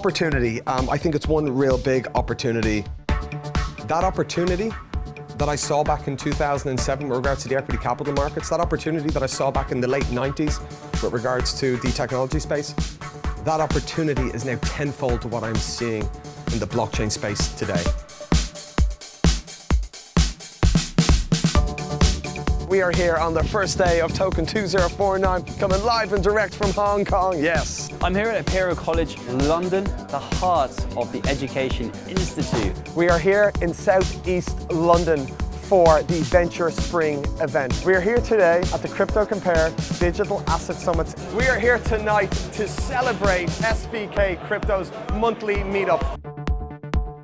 opportunity. Um, I think it's one real big opportunity. That opportunity that I saw back in 2007 with regards to the equity capital markets, that opportunity that I saw back in the late 90s with regards to the technology space, that opportunity is now tenfold to what I'm seeing in the blockchain space today. We are here on the first day of Token 2049, coming live and direct from Hong Kong, yes. I'm here at Imperial College London, the heart of the Education Institute. We are here in Southeast London for the Venture Spring event. We are here today at the Crypto Compare Digital Asset Summit. We are here tonight to celebrate SBK Crypto's monthly meetup.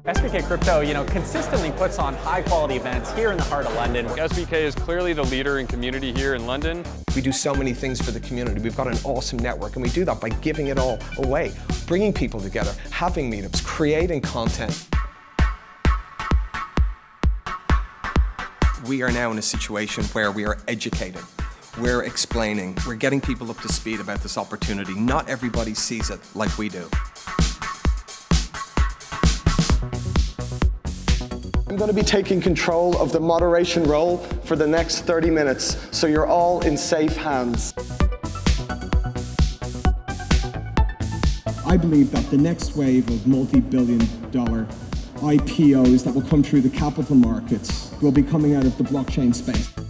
SBK Crypto, you know, consistently puts on high quality events here in the heart of London. SBK is clearly the leader in community here in London. We do so many things for the community. We've got an awesome network and we do that by giving it all away, bringing people together, having meetups, creating content. We are now in a situation where we are educating We're explaining, we're getting people up to speed about this opportunity. Not everybody sees it like we do. I'm going to be taking control of the moderation role for the next 30 minutes, so you're all in safe hands. I believe that the next wave of multi-billion dollar IPOs that will come through the capital markets will be coming out of the blockchain space.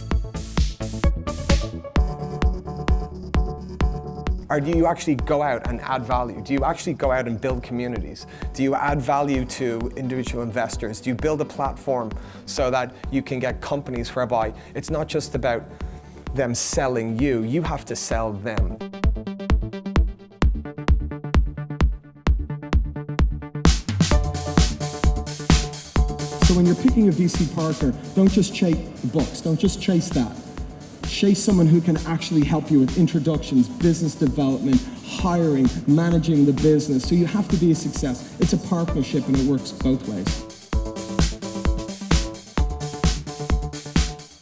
Or do you actually go out and add value? Do you actually go out and build communities? Do you add value to individual investors? Do you build a platform so that you can get companies whereby it's not just about them selling you, you have to sell them. So when you're picking a VC partner, don't just chase the books, don't just chase that. Chase someone who can actually help you with introductions, business development, hiring, managing the business. So you have to be a success. It's a partnership and it works both ways.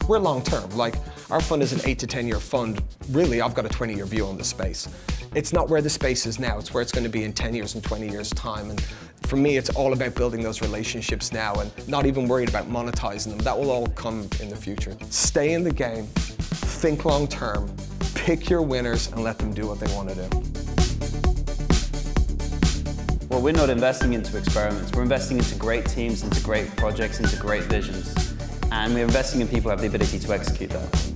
We're long term, like our fund is an eight to 10 year fund. Really, I've got a 20 year view on the space. It's not where the space is now, it's where it's going to be in 10 years and 20 years time. And for me, it's all about building those relationships now and not even worried about monetizing them. That will all come in the future. Stay in the game, think long term, pick your winners and let them do what they want to do. Well, we're not investing into experiments. We're investing into great teams, into great projects, into great visions. And we're investing in people who have the ability to execute that.